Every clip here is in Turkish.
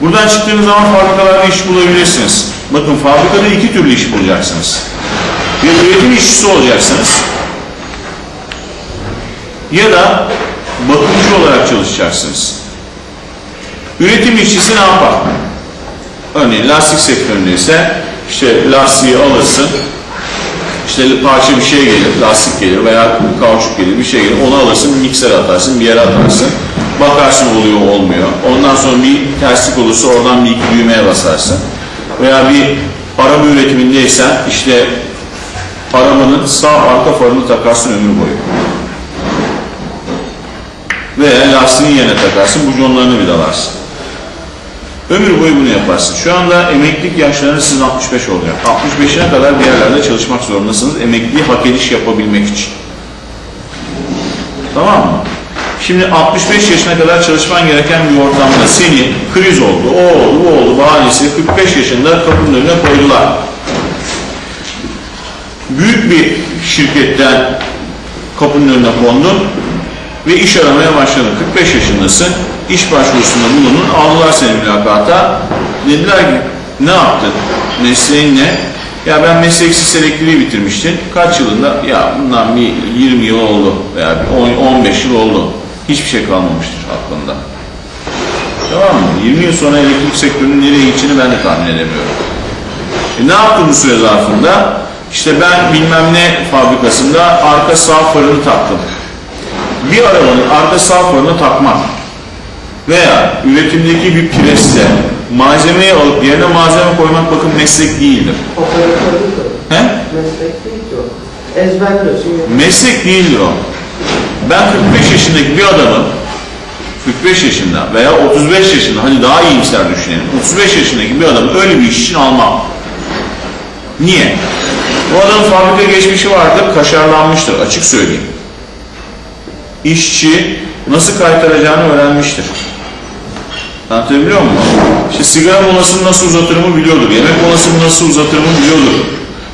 Buradan çıktığınız zaman fabrikalarda iş bulabilirsiniz. Bakın fabrikada iki türlü iş bulacaksınız. Ya üretim işçisi olacaksınız ya da bakımcı olarak çalışacaksınız. Üretim işçisi ne yapar? Örneğin lastik sektöründe ise işte lastiği alırsın, işte parça bir şey gelir, lastik gelir veya kauçuk gelir, bir şey gelir, onu alırsın, mikser atarsın, bir yere atarsın. Bakarsın oluyor, olmuyor. Ondan sonra bir terslik olursa oradan bir iki düğmeye basarsın. Veya bir araba üretimindeysen işte arabanın sağ arka farını takarsın ömür boyu. Veya lastiğin yerine takarsın, bujonlarını vidalarsın. Ömür boyu bunu yaparsın. Şu anda emeklilik yaşlarınız sizin 65 olacak. 65'ine kadar bir yerlerde çalışmak zorundasınız. Emekliyi hak ediş yapabilmek için. Tamam mı? Şimdi 65 yaşına kadar çalışman gereken bir ortamda seni kriz oldu, o oldu, bu oldu bahanesi 45 yaşında kapının önüne koydular. Büyük bir şirketten kapının önüne kondun ve iş aramaya başladın. 45 yaşındasın, iş başvurusunda bulundun, aldılar seni mülakata. Dediler ki ne yaptın, mesleğin ne? Ya ben mesleksiz elektriği bitirmiştim. Kaç yılında? Ya bundan bir 20 yıl oldu veya 10, 15 yıl oldu. Hiçbir şey kalmamıştır aklında. Tamam mı? 20 yıl sonra elektrik sektörünün nereye gideceğini ben de tahmin edemiyorum. E ne yaptım bu süre zarfında? İşte ben bilmem ne fabrikasında arka sağ farını taktım. Bir arabanın arka sağ farını takmak veya üretimdeki bir preste malzemeyi alıp yerine malzeme koymak bakın meslek değildir. O. He? Meslek değil o. Meslek değildir o. Ben 45 yaşındaki bir adamın 45 yaşında veya 35 yaşında hani daha iyimser düşünelim. 35 yaşındaki bir adamı öyle bir iş için almam. Niye? Bu adamın fabrika geçmişi vardır, kaşarlanmıştır açık söyleyeyim. İşçi nasıl kaytaracağını öğrenmiştir. Anlatabiliyor muyum? İşte sigara molasını nasıl uzatırımı biliyordur. Yemek molasını nasıl uzatırımı biliyordur.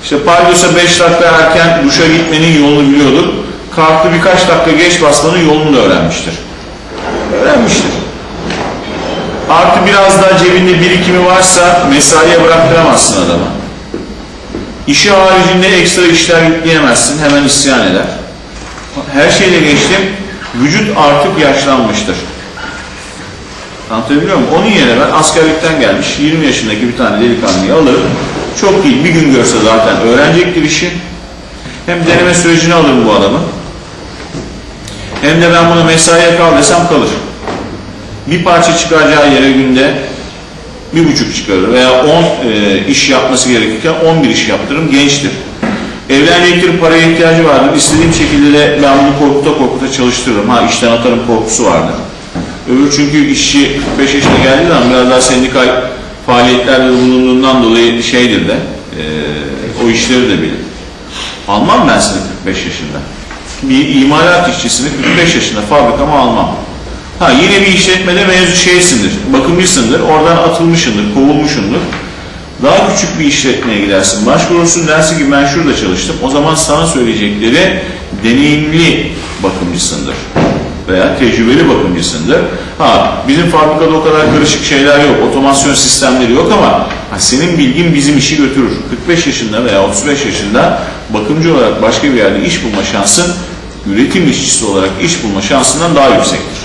İşte paydos'a 5 dakika erken duşa gitmenin yolunu biliyordur. Kalktı birkaç dakika geç basmanın yolunu da öğrenmiştir. Öğrenmiştir. Artı biraz daha cebinde birikimi varsa mesaiye bıraktıramazsın adamı. İşi haricinde ekstra işler yükleyemezsin. Hemen isyan eder. Her şeyle geçtim. Vücut artık yaşlanmıştır. Anlatabiliyor muyum? Onun yerine ben askerlikten gelmiş 20 yaşındaki bir tane delikanlıyı alırım. Çok değil bir gün görse zaten öğrenecektir işi. Hem deneme sürecini alırım bu adamı. Hem de ben bunu mesaiye kal desem kalır. Bir parça çıkaracağı yere günde bir buçuk çıkarır veya 10 e, iş yapması gerekirken 11 iş yaptırırım gençtir. Evlenecektir paraya ihtiyacı vardır. İstediğim şekilde de ben bunu korkuta korkuta çalıştırırım. Ha işten atarım korkusu vardır. Öbür çünkü işçi 45 yaşına geldiği zaman biraz daha sendikal faaliyetlerde bulunduğundan dolayı şeydir de e, o işleri de bilir. Almam ben seni 45 yaşında. Bir imalat işçisini 45 yaşında fabrikama almam. Ha yine bir işletmede mevzu şeysindir, bakımcısındır, oradan atılmışındır, kovulmuşundur. Daha küçük bir işletmeye gidersin, başvurursun dersin ki ben şurada çalıştım. O zaman sana söyleyecekleri deneyimli bakımcısındır veya tecrübeli bakımcısındır. Ha bizim fabrikada o kadar karışık şeyler yok, otomasyon sistemleri yok ama ha, senin bilgin bizim işi götürür. 45 yaşında veya 35 yaşında bakımcı olarak başka bir yerde iş bulma şansın üretim işçisi olarak iş bulma şansından daha yüksektir.